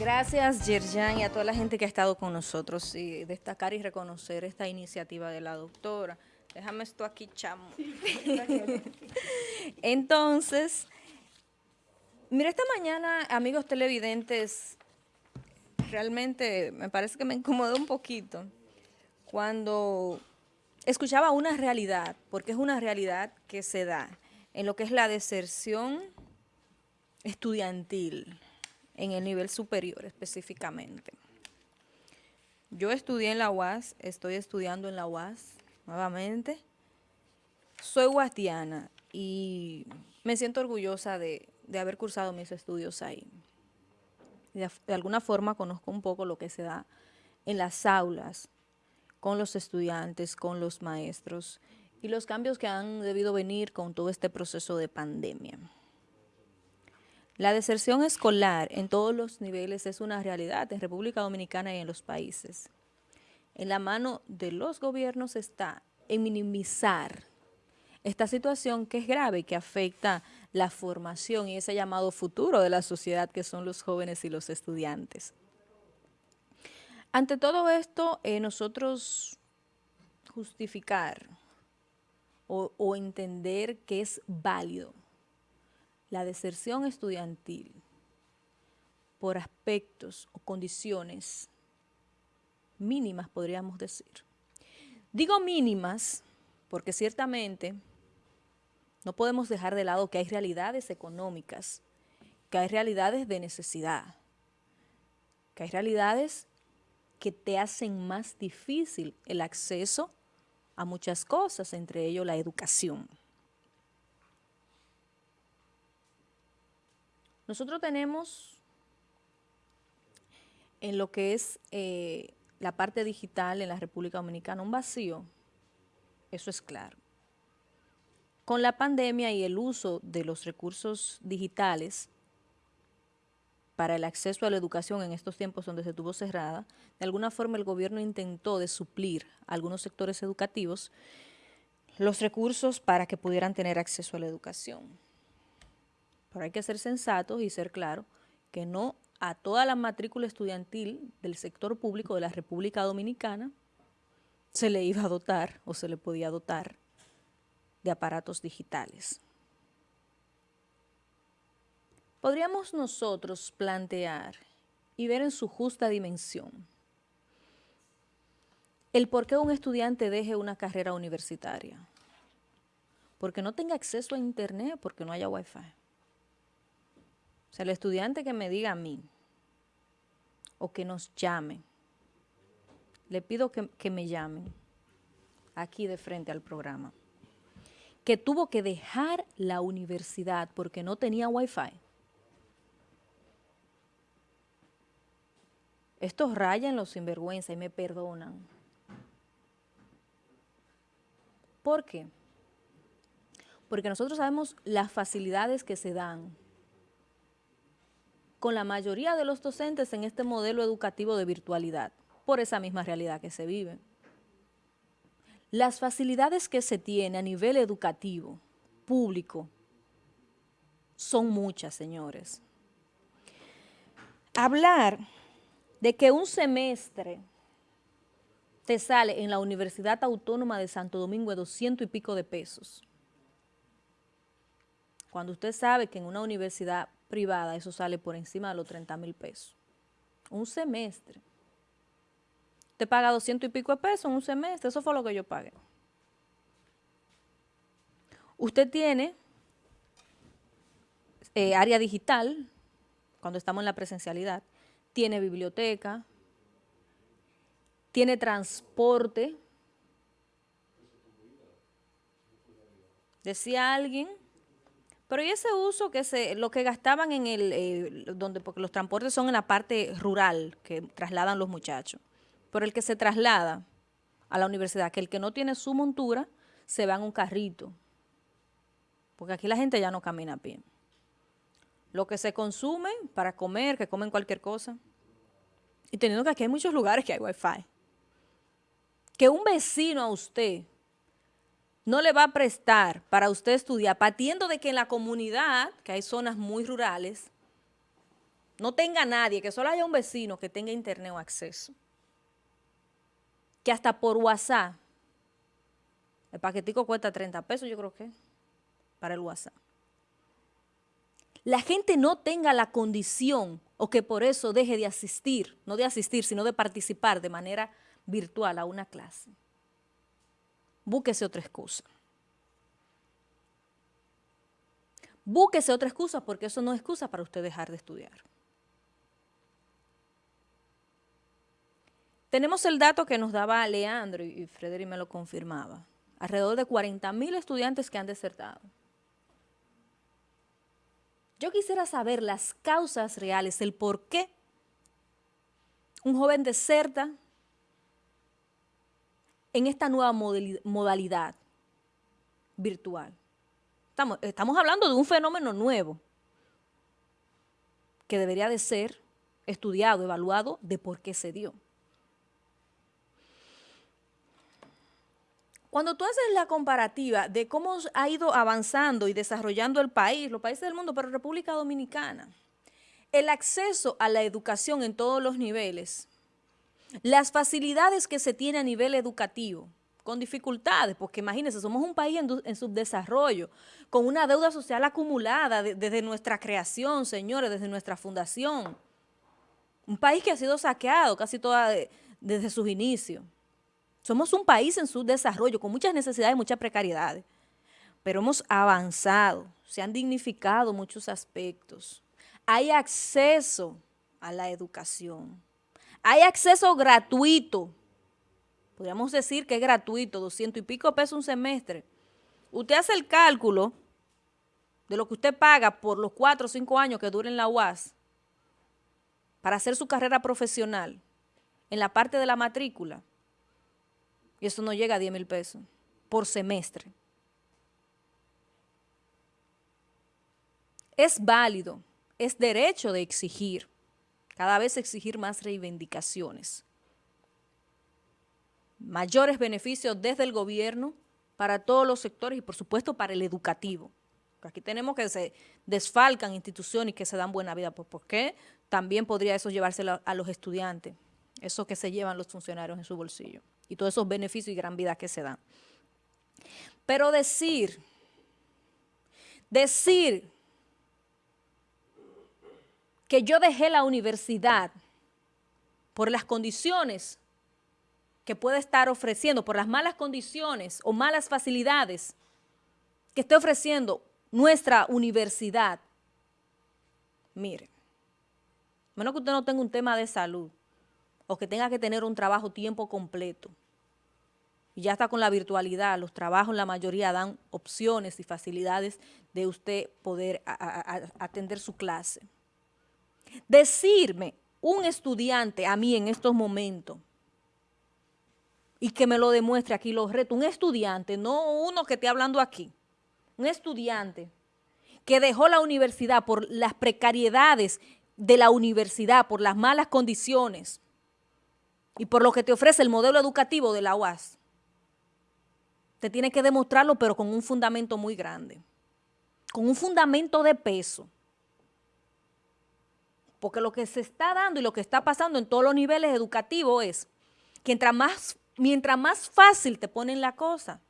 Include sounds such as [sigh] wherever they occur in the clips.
Gracias, Yerjan, y a toda la gente que ha estado con nosotros. Y destacar y reconocer esta iniciativa de la doctora. Déjame esto aquí, chamo. [laughs] Entonces, mira, esta mañana, amigos televidentes, realmente me parece que me incomodó un poquito cuando escuchaba una realidad, porque es una realidad que se da en lo que es la deserción estudiantil en el nivel superior específicamente. Yo estudié en la UAS, estoy estudiando en la UAS nuevamente. Soy guastiana y me siento orgullosa de, haber cursado mis estudios ahí. De, de alguna forma conozco un poco lo que se da en las aulas, con los estudiantes, con los maestros y los cambios que han debido venir con todo este proceso de pandemia. La deserción escolar en todos los niveles es una realidad en República Dominicana y en los países. En la mano de los gobiernos está en minimizar esta situación que es grave, que afecta la formación y ese llamado futuro de la sociedad que son los jóvenes y los estudiantes. Ante todo esto, eh, nosotros justificar o, o entender que es válido la deserción estudiantil por aspectos o condiciones mínimas, podríamos decir. Digo mínimas porque ciertamente no podemos dejar de lado que hay realidades económicas, que hay realidades de necesidad, que hay realidades que te hacen más difícil el acceso a muchas cosas, entre ellos la educación. Nosotros tenemos en lo que es eh, la parte digital en la República Dominicana un vacío, eso es claro. Con la pandemia y el uso de los recursos digitales, para el acceso a la educación en estos tiempos donde se tuvo cerrada, de alguna forma el gobierno intentó de suplir a algunos sectores educativos los recursos para que pudieran tener acceso a la educación. Pero hay que ser sensatos y ser claros que no a toda la matrícula estudiantil del sector público de la República Dominicana se le iba a dotar o se le podía dotar de aparatos digitales. Podríamos nosotros plantear y ver en su justa dimensión el por qué un estudiante deje una carrera universitaria. Porque no tenga acceso a internet, porque no haya wifi. O sea, el estudiante que me diga a mí o que nos llame, le pido que, que me llamen aquí de frente al programa, que tuvo que dejar la universidad porque no tenía wifi Estos rayan los sinvergüenza y me perdonan. ¿Por qué? Porque nosotros sabemos las facilidades que se dan con la mayoría de los docentes en este modelo educativo de virtualidad, por esa misma realidad que se vive. Las facilidades que se tiene a nivel educativo, público, son muchas, señores. Hablar de que un semestre te sale en la Universidad Autónoma de Santo Domingo de 200 y pico de pesos. Cuando usted sabe que en una universidad privada eso sale por encima de los 30 mil pesos. Un semestre. Te paga 200 y pico de pesos en un semestre, eso fue lo que yo pagué. Usted tiene eh, área digital, cuando estamos en la presencialidad, tiene biblioteca, tiene transporte. Decía alguien, pero ¿y ese uso que se, lo que gastaban en el, eh, donde, porque los transportes son en la parte rural que trasladan los muchachos, pero el que se traslada a la universidad, que el que no tiene su montura, se va en un carrito, porque aquí la gente ya no camina a pie lo que se consume para comer, que comen cualquier cosa. Y teniendo que aquí hay muchos lugares que hay wifi. Que un vecino a usted no le va a prestar para usted estudiar, partiendo de que en la comunidad, que hay zonas muy rurales, no tenga nadie, que solo haya un vecino que tenga internet o acceso, que hasta por WhatsApp, el paquetico cuesta 30 pesos, yo creo que, para el WhatsApp. La gente no tenga la condición o que por eso deje de asistir, no de asistir, sino de participar de manera virtual a una clase. Búsquese otra excusa. Búsquese otra excusa porque eso no es excusa para usted dejar de estudiar. Tenemos el dato que nos daba Leandro y Frederick me lo confirmaba. Alrededor de 40 mil estudiantes que han desertado. Yo quisiera saber las causas reales, el por qué un joven deserta en esta nueva modalidad virtual. Estamos, hablando de un fenómeno nuevo que debería de ser estudiado, evaluado de por qué se dio. Cuando tú haces la comparativa de cómo ha ido avanzando y desarrollando el país, los países del mundo, pero República Dominicana, el acceso a la educación en todos los niveles, las facilidades que se tiene a nivel educativo, con dificultades, porque imagínense, somos un país en, subdesarrollo, con una deuda social acumulada desde nuestra creación, señores, desde nuestra fundación. Un país que ha sido saqueado casi toda desde sus inicios. Somos un país en su desarrollo, con muchas necesidades y muchas precariedades, pero hemos avanzado, se han dignificado muchos aspectos. Hay acceso a la educación. Hay acceso gratuito. Podríamos decir que es gratuito, 200 y pico pesos un semestre. Usted hace el cálculo de lo que usted paga por los cuatro o cinco años que duren la UAS para hacer su carrera profesional en la parte de la matrícula y eso no llega a 10 mil pesos por semestre. Es válido, es derecho de exigir, cada vez exigir más reivindicaciones. Mayores beneficios desde el gobierno para todos los sectores y por supuesto para el educativo. Aquí tenemos que se desfalcan instituciones que se dan buena vida. Pues, ¿Por qué? También podría eso llevárselo a los estudiantes, eso que se llevan los funcionarios en su bolsillo y todos esos beneficios y gran vida que se dan. Pero decir, decir que yo dejé la universidad por las condiciones que puede estar ofreciendo, por las malas condiciones o malas facilidades que esté ofreciendo nuestra universidad. Mire, menos que usted no tenga un tema de salud o que tenga que tener un trabajo tiempo completo y ya está con la virtualidad, los trabajos la mayoría dan opciones y facilidades de usted poder atender su clase. Decirme un estudiante a mí en estos momentos y que me lo demuestre aquí los retos, un estudiante, no uno que esté hablando aquí, un estudiante que dejó la universidad por las precariedades de la universidad, por las malas condiciones y por lo que te ofrece el modelo educativo de la UAS, te tiene que demostrarlo, pero con un fundamento muy grande, con un fundamento de peso. Porque lo que se está dando y lo que está pasando en todos los niveles educativos es que mientras más, mientras más fácil te ponen la cosa,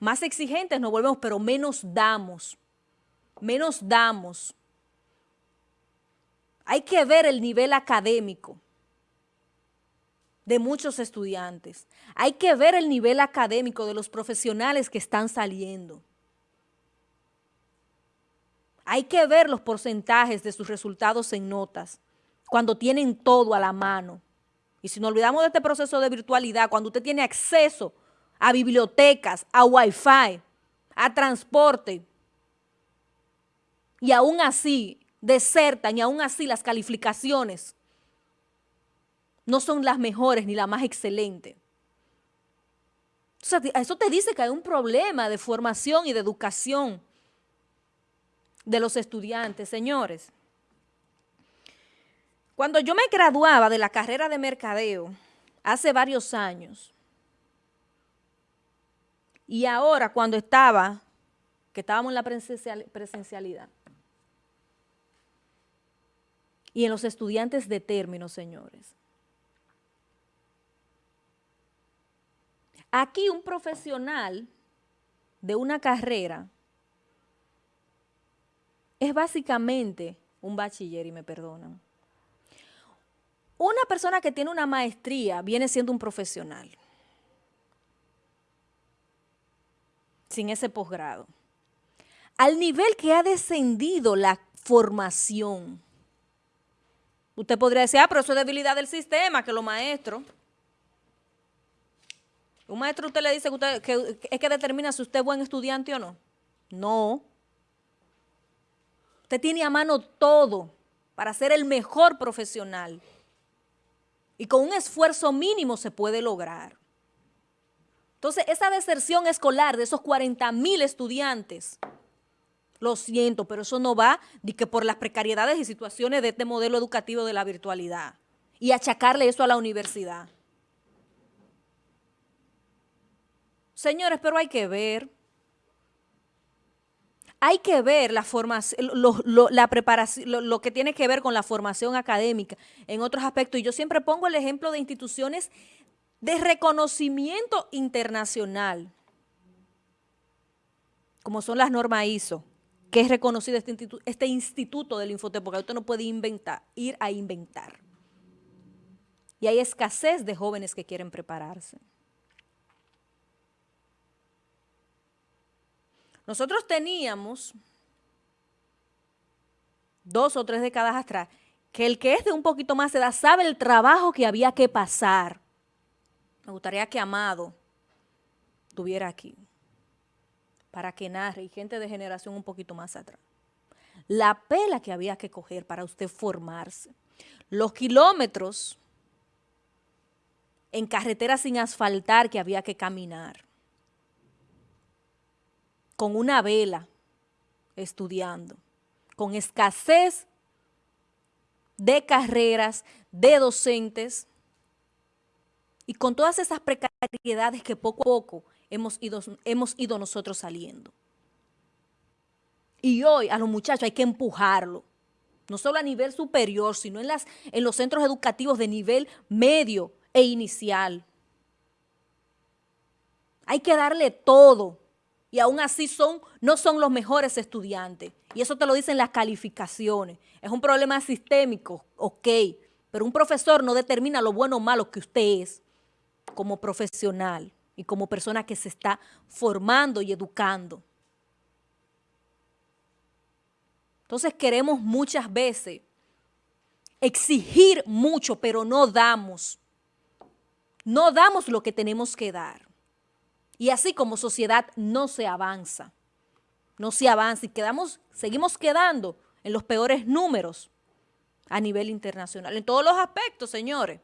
más exigentes nos volvemos, pero menos damos, menos damos. Hay que ver el nivel académico de muchos estudiantes. Hay que ver el nivel académico de los profesionales que están saliendo. Hay que ver los porcentajes de sus resultados en notas cuando tienen todo a la mano. Y si nos olvidamos de este proceso de virtualidad, cuando usted tiene acceso a bibliotecas, a wifi, a transporte, y aún así desertan y aún así las calificaciones no son las mejores ni las más excelentes. eso te dice que hay un problema de formación y de educación de los estudiantes, señores. Cuando yo me graduaba de la carrera de mercadeo, hace varios años, y ahora cuando estaba, que estábamos en la presencialidad, y en los estudiantes de término, señores. Aquí un profesional de una carrera es básicamente un bachiller, y me perdonan. Una persona que tiene una maestría viene siendo un profesional, sin ese posgrado. Al nivel que ha descendido la formación. Usted podría decir, ah, pero eso es debilidad del sistema, que los maestros. Un maestro usted le dice que, usted, que es que determina si usted es buen estudiante o no. No. Usted tiene a mano todo para ser el mejor profesional. Y con un esfuerzo mínimo se puede lograr. Entonces, esa deserción escolar de esos 40 mil estudiantes, lo siento, pero eso no va de que por las precariedades y situaciones de este modelo educativo de la virtualidad y achacarle eso a la universidad. Señores, pero hay que ver hay que ver la formación, lo, la preparación, lo, que tiene que ver con la formación académica en otros aspectos. Y yo siempre pongo el ejemplo de instituciones de reconocimiento internacional, como son las normas ISO, que es reconocido este, instituto, este instituto del Infotep, porque usted no puede ir a inventar. Y hay escasez de jóvenes que quieren prepararse. Nosotros teníamos dos o tres décadas atrás que el que es de un poquito más edad sabe el trabajo que había que pasar. Me gustaría que Amado estuviera aquí para que narre y gente de generación un poquito más atrás. La pela que había que coger para usted formarse. Los kilómetros en carreteras sin asfaltar que había que caminar con una vela estudiando, con escasez de carreras, de docentes y con todas esas precariedades que poco a poco hemos ido, nosotros saliendo. Y hoy a los muchachos hay que empujarlo, no solo a nivel superior, sino en los centros educativos de nivel medio e inicial. Hay que darle todo y aún así son, no son los mejores estudiantes. Y eso te lo dicen las calificaciones. Es un problema sistémico, ok, pero un profesor no determina lo bueno o malo que usted es como profesional y como persona que se está formando y educando. Entonces queremos muchas veces exigir mucho, pero no damos. No damos lo que tenemos que dar. Y así como sociedad no se avanza, no se avanza y quedamos, seguimos quedando en los peores números a nivel internacional, en todos los aspectos, señores,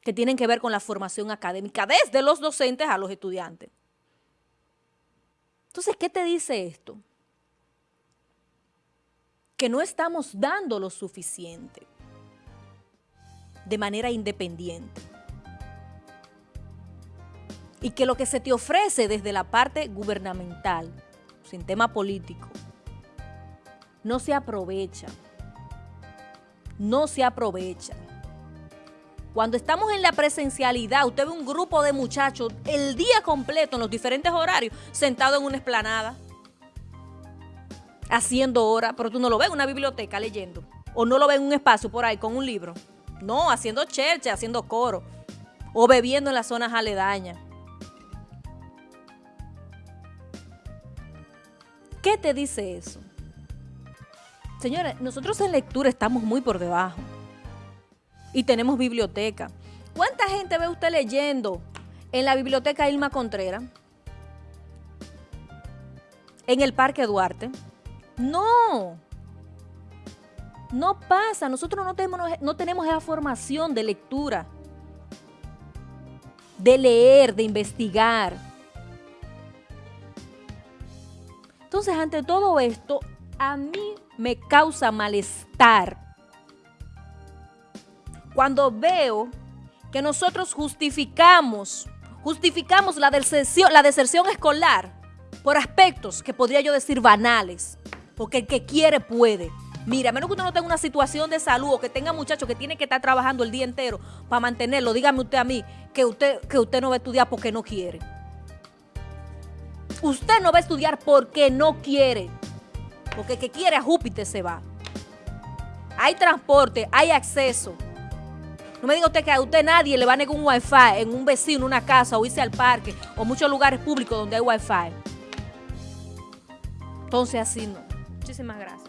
que tienen que ver con la formación académica, desde los docentes a los estudiantes. Entonces, ¿qué te dice esto? Que no estamos dando lo suficiente de manera independiente y que lo que se te ofrece desde la parte gubernamental, sin tema político, no se aprovecha. No se aprovecha. Cuando estamos en la presencialidad, usted ve un grupo de muchachos el día completo en los diferentes horarios sentado en una esplanada, haciendo horas, pero tú no lo ves en una biblioteca leyendo, o no lo ves en un espacio por ahí con un libro. No, haciendo cherche, haciendo coro, o bebiendo en las zonas aledañas. ¿Qué te dice eso? Señores, nosotros en lectura estamos muy por debajo. Y tenemos biblioteca. ¿Cuánta gente ve usted leyendo en la biblioteca Ilma Contreras? ¿En el Parque Duarte? No. No pasa. Nosotros no tenemos, no tenemos esa formación de lectura. De leer, de investigar. Entonces, ante todo esto, a mí me causa malestar cuando veo que nosotros justificamos, justificamos la deserción, la deserción escolar por aspectos que podría yo decir banales, porque el que quiere puede. Mira, a menos que usted no tenga una situación de salud o que tenga muchachos que tiene que estar trabajando el día entero para mantenerlo, dígame usted a mí que usted, que usted no va a estudiar porque no quiere. Usted no va a estudiar porque no quiere. Porque el que quiere a Júpiter se va. Hay transporte, hay acceso. No me diga usted que a usted nadie le va a negar un wifi en un vecino, una casa, o irse al parque, o muchos lugares públicos donde hay wifi. Entonces así no. Muchísimas gracias.